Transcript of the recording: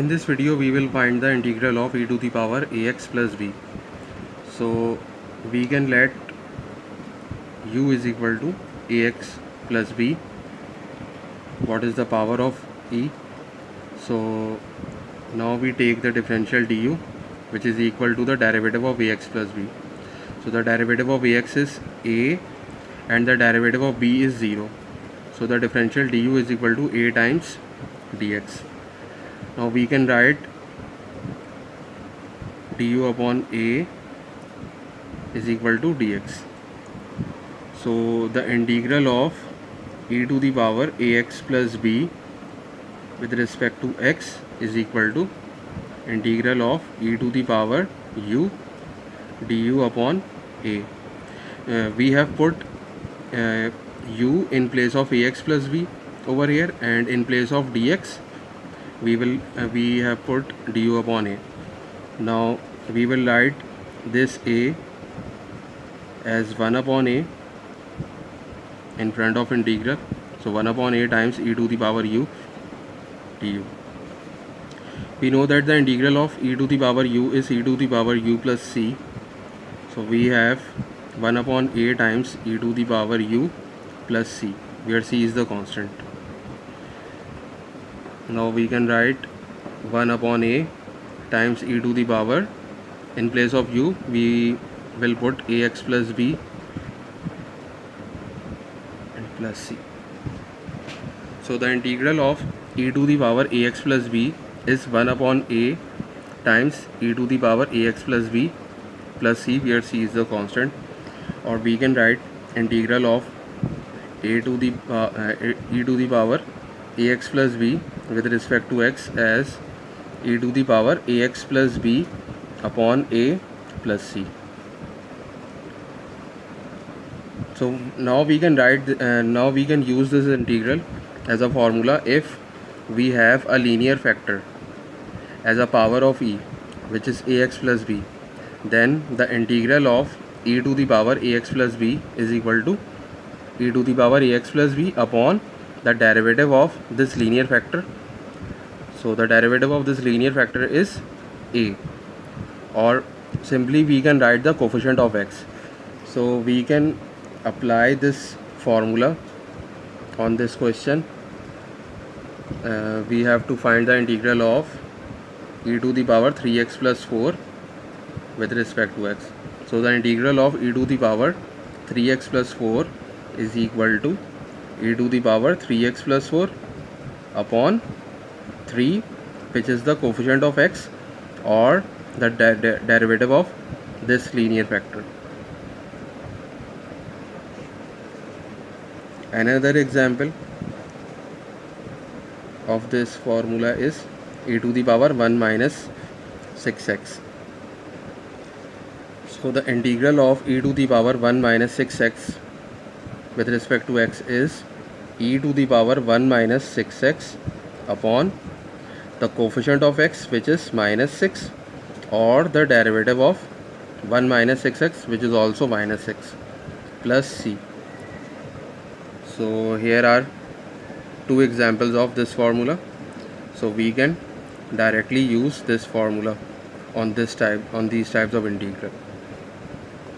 In this video we will find the integral of e to the power ax plus b. So we can let u is equal to ax plus b. What is the power of e? So now we take the differential du which is equal to the derivative of ax plus b. So the derivative of ax is a and the derivative of b is 0. So the differential du is equal to a times dx now we can write du upon a is equal to dx. So the integral of e to the power ax plus b with respect to x is equal to integral of e to the power u du upon a. Uh, we have put uh, u in place of ax plus b over here and in place of dx we will uh, we have put du upon a. Now we will write this a as 1 upon a in front of integral. So 1 upon a times e to the power u du we know that the integral of e to the power u is e to the power u plus c. So we have 1 upon a times e to the power u plus c where c is the constant now we can write 1 upon a times e to the power. In place of u we will put ax plus b and plus c. So the integral of e to the power ax plus b is 1 upon a times e to the power ax plus b plus c where c is the constant. Or we can write integral of a to the uh, uh, e to the power ax plus b with respect to x as e to the power ax plus b upon a plus c. So now we can write uh, now we can use this integral as a formula if we have a linear factor as a power of e which is ax plus b. Then the integral of e to the power ax plus b is equal to e to the power ax plus b upon the derivative of this linear factor. So the derivative of this linear factor is a. Or simply we can write the coefficient of x. So we can apply this formula on this question. Uh, we have to find the integral of e to the power 3x plus 4 with respect to x. So the integral of e to the power 3x plus 4 is equal to e to the power 3x plus 4 upon 3 which is the coefficient of x or the de de derivative of this linear factor. Another example of this formula is e to the power 1 minus 6x. So the integral of e to the power 1 minus 6x with respect to x is e to the power 1 minus 6x upon the coefficient of x which is minus 6 or the derivative of 1 minus 6x which is also minus 6 plus c. So here are two examples of this formula. So we can directly use this formula on this type on these types of integral